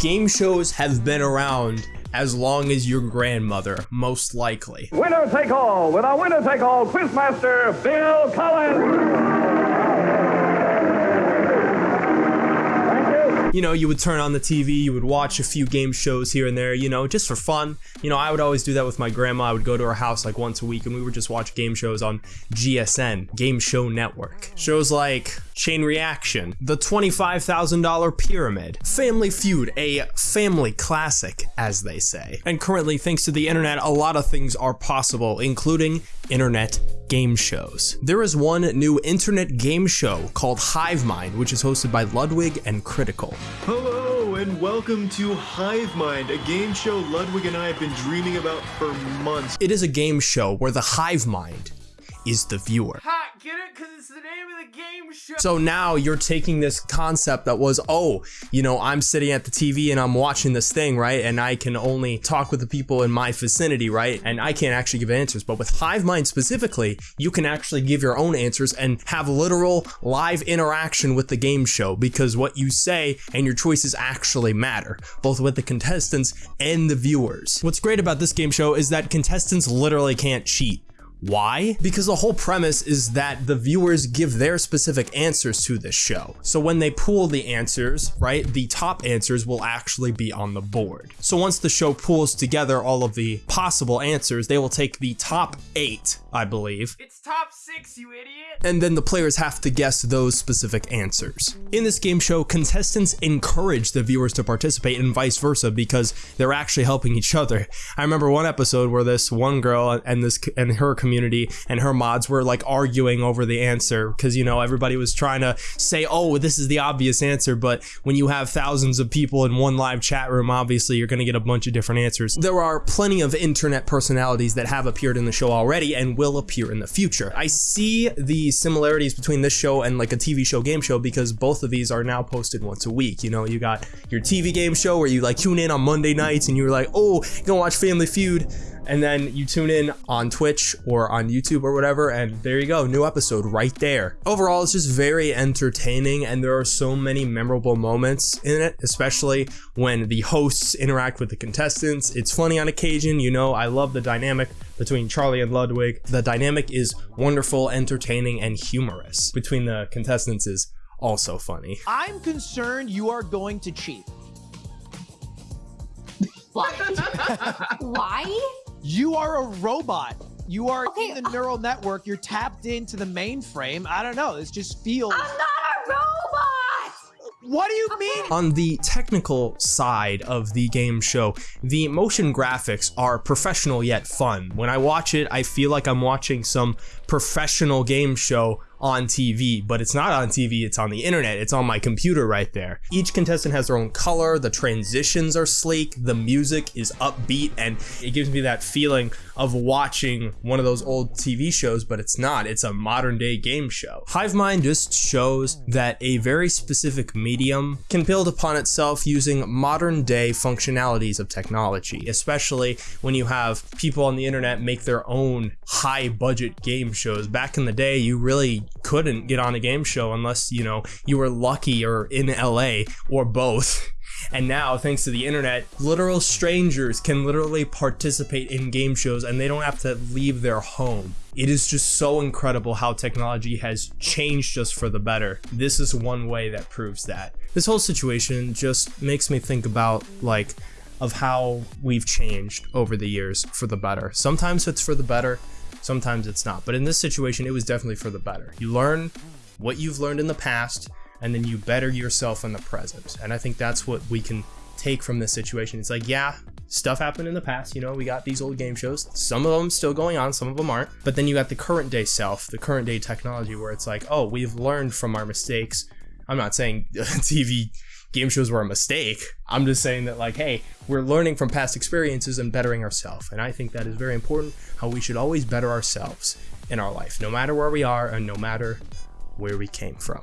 game shows have been around as long as your grandmother, most likely. Winner take all with our winner take all quizmaster, Bill Collins. you know, you would turn on the TV, you would watch a few game shows here and there, you know, just for fun. You know, I would always do that with my grandma. I would go to her house like once a week and we would just watch game shows on GSN, Game Show Network. Shows like Chain Reaction, The $25,000 Pyramid, Family Feud, a family classic, as they say. And currently, thanks to the internet, a lot of things are possible, including internet game shows. There is one new internet game show called Hive Mind, which is hosted by Ludwig and Critical. Hello and welcome to Hive Mind, a game show Ludwig and I have been dreaming about for months. It is a game show where the Hive Mind is the viewer. Ha, get it? Because it's the name of the game show. So now you're taking this concept that was, oh, you know, I'm sitting at the TV and I'm watching this thing, right? And I can only talk with the people in my vicinity, right? And I can't actually give answers. But with Hive Mind specifically, you can actually give your own answers and have literal live interaction with the game show because what you say and your choices actually matter, both with the contestants and the viewers. What's great about this game show is that contestants literally can't cheat. Why? Because the whole premise is that the viewers give their specific answers to this show. So when they pool the answers, right, the top answers will actually be on the board. So once the show pools together all of the possible answers, they will take the top eight, I believe. It's top six, you idiot. And then the players have to guess those specific answers. In this game show, contestants encourage the viewers to participate and vice versa because they're actually helping each other. I remember one episode where this one girl and this and her community community and her mods were like arguing over the answer because you know everybody was trying to say oh this is the obvious answer but when you have thousands of people in one live chat room obviously you're going to get a bunch of different answers. There are plenty of internet personalities that have appeared in the show already and will appear in the future. I see the similarities between this show and like a tv show game show because both of these are now posted once a week. You know you got your tv game show where you like tune in on monday nights and you're like oh gonna watch family feud and then you tune in on Twitch or on YouTube or whatever, and there you go, new episode right there. Overall, it's just very entertaining, and there are so many memorable moments in it, especially when the hosts interact with the contestants. It's funny on occasion, you know, I love the dynamic between Charlie and Ludwig. The dynamic is wonderful, entertaining, and humorous between the contestants is also funny. I'm concerned you are going to cheat. Why? Why? You are a robot. You are Okay, in the uh- neural network. You're tapped into the mainframe. I don't know. This just feels. I'm not a robot! What do you mean? On the technical side of the game show, the motion graphics are professional yet fun. When I watch it, I feel like I'm watching some professional game show on TV, but it's not on TV, it's on the internet, it's on my computer right there. Each contestant has their own color, the transitions are sleek, the music is upbeat, and it gives me that feeling of watching one of those old TV shows, but it's not, it's a modern day game show. Hive Mind just shows that a very specific medium can build upon itself using modern day functionalities of technology, especially when you have people on the internet make their own high budget game shows. Back in the day, you really couldn't get on a game show unless, you know, you were lucky or in LA or both. And now, thanks to the internet, literal strangers can literally participate in game shows and they don't have to leave their home. It is just so incredible how technology has changed us for the better. This is one way that proves that. This whole situation just makes me think about, like, of how we've changed over the years for the better. Sometimes it's for the better, sometimes it's not. But in this situation, it was definitely for the better. You learn what you've learned in the past, and then you better yourself in the present. And I think that's what we can take from this situation. It's like, yeah, stuff happened in the past. You know, we got these old game shows. Some of them still going on, some of them aren't. But then you got the current day self, the current day technology, where it's like, oh, we've learned from our mistakes. I'm not saying TV game shows were a mistake. I'm just saying that, like, hey, we're learning from past experiences and bettering ourselves. And I think that is very important how we should always better ourselves in our life, no matter where we are and no matter where we came from.